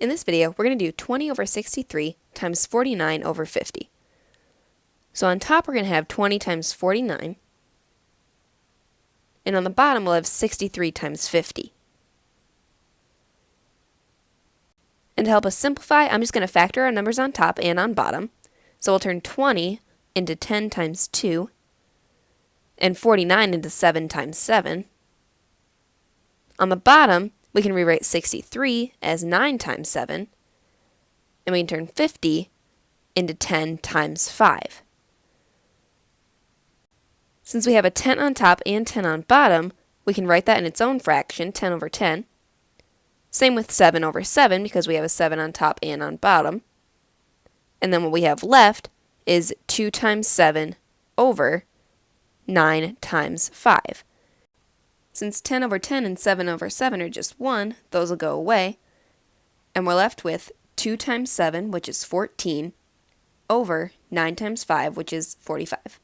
In this video, we're going to do 20 over 63 times 49 over 50. So on top, we're going to have 20 times 49. And on the bottom, we'll have 63 times 50. And to help us simplify, I'm just going to factor our numbers on top and on bottom. So we'll turn 20 into 10 times 2, and 49 into 7 times 7. On the bottom, we can rewrite 63 as 9 times 7, and we can turn 50 into 10 times 5. Since we have a 10 on top and 10 on bottom, we can write that in its own fraction, 10 over 10. Same with 7 over 7 because we have a 7 on top and on bottom. And then what we have left is 2 times 7 over 9 times 5. Since 10 over 10 and 7 over 7 are just 1, those will go away. And we're left with 2 times 7, which is 14, over 9 times 5, which is 45.